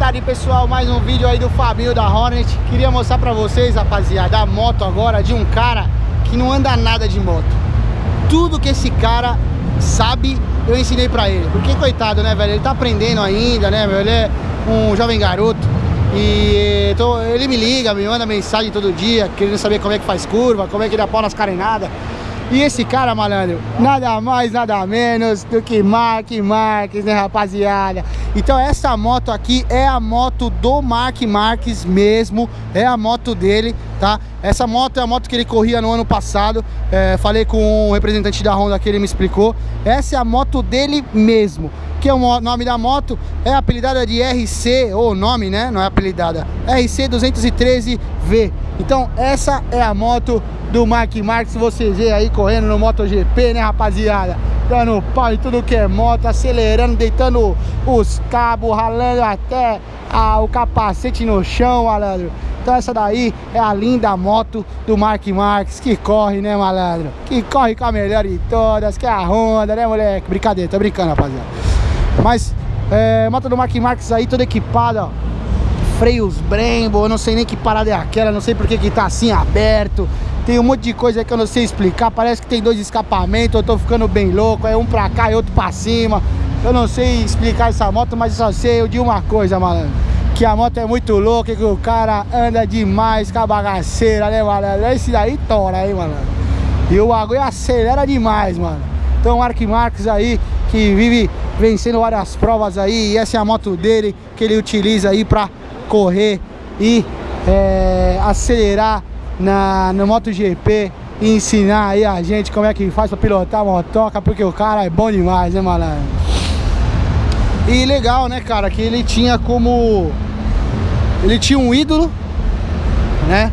tarde, pessoal. Mais um vídeo aí do Fabinho da Hornet. Queria mostrar pra vocês, rapaziada, a moto agora de um cara que não anda nada de moto. Tudo que esse cara sabe, eu ensinei pra ele. Porque, coitado, né, velho? Ele tá aprendendo ainda, né, meu? Ele é um jovem garoto. E tô, ele me liga, me manda mensagem todo dia, querendo saber como é que faz curva, como é que dá pau nas carenadas. E esse cara, malandro, nada mais, nada menos do que Mark Marques, né, rapaziada? Então essa moto aqui é a moto do Mark Marques mesmo, é a moto dele, tá? Essa moto é a moto que ele corria no ano passado, é, falei com o representante da Honda que ele me explicou. Essa é a moto dele mesmo, que é o nome da moto, é apelidada de RC, ou nome, né? Não é apelidada, RC 213V. Então essa é a moto do Mark Marques, vocês veem aí correndo no MotoGP, né rapaziada? Dando pau em tudo que é moto, acelerando, deitando os cabos, ralando até a, o capacete no chão, malandro. Então essa daí é a linda moto do Mark Marques, que corre, né, malandro? Que corre com a melhor de todas, que é a Honda, né, moleque? Brincadeira, tô brincando, rapaziada. Mas, é, moto do Mark Marques aí, toda equipada, ó. Freios Brembo, eu não sei nem que parada é aquela, não sei porque que tá assim aberto. Tem um monte de coisa que eu não sei explicar. Parece que tem dois escapamentos, eu tô ficando bem louco. É um pra cá e outro pra cima. Eu não sei explicar essa moto, mas só sei de uma coisa, malandro. Que a moto é muito louca, que o cara anda demais com a bagaceira, né, malandro? Esse daí tora aí, malandro. E o bagulho acelera demais, mano. Então, Mark Marques aí, que vive vencendo várias provas aí. E essa é a moto dele, que ele utiliza aí pra correr e é, acelerar na, no MotoGP e ensinar aí a gente como é que faz pra pilotar a motoca, porque o cara é bom demais, né, malandro? E legal, né, cara, que ele tinha como... Ele tinha um ídolo, né?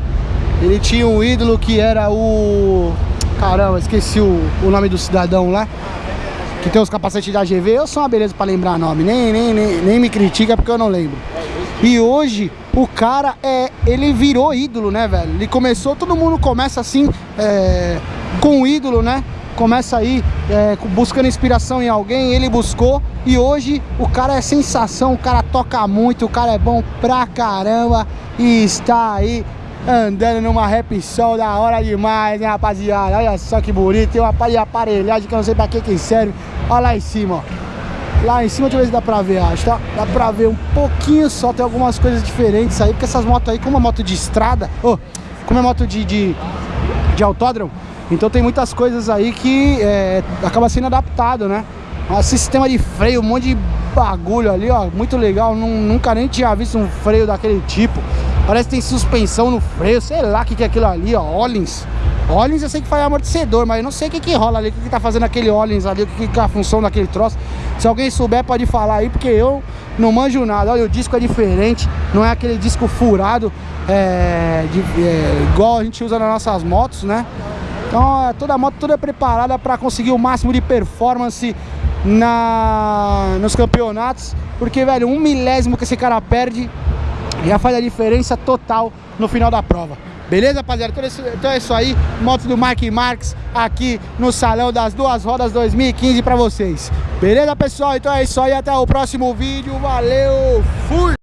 Ele tinha um ídolo que era o... Caramba, esqueci o, o nome do cidadão lá que tem os capacetes da GV, eu sou uma beleza pra lembrar nome, nem, nem, nem, nem me critica porque eu não lembro. E hoje o cara é, ele virou ídolo, né, velho? Ele começou, todo mundo começa assim, é, com um ídolo, né? Começa aí é, buscando inspiração em alguém, ele buscou e hoje o cara é sensação, o cara toca muito, o cara é bom pra caramba e está aí andando numa rap sol da hora demais, né, rapaziada? Olha só que bonito, tem uma aparelhagem que eu não sei pra que que serve. Olha lá em cima, ó. Lá em cima, deixa eu ver se dá pra ver, acho, tá? Dá pra ver um pouquinho só, tem algumas coisas diferentes aí, porque essas motos aí, como é moto de estrada, oh, como é moto de, de, de autódromo, então tem muitas coisas aí que é, acaba sendo adaptado, né? Um sistema de freio, um monte de bagulho ali, ó, muito legal, nunca nem tinha visto um freio daquele tipo. Parece que tem suspensão no freio, sei lá o que, que é aquilo ali, ó, Ollins. Ollins eu sei que faz amortecedor, mas eu não sei o que que rola ali, o que que tá fazendo aquele Ollins ali, o que que é a função daquele troço. Se alguém souber pode falar aí, porque eu não manjo nada. Olha, o disco é diferente, não é aquele disco furado, é, de, é, igual a gente usa nas nossas motos, né? Então toda moto toda é preparada para conseguir o máximo de performance na, nos campeonatos, porque, velho, um milésimo que esse cara perde já faz a diferença total no final da prova. Beleza, rapaziada? Então, então é isso aí. Moto do Mark Marques aqui no Salão das Duas Rodas 2015 pra vocês. Beleza, pessoal? Então é isso aí. Até o próximo vídeo. Valeu! Fui!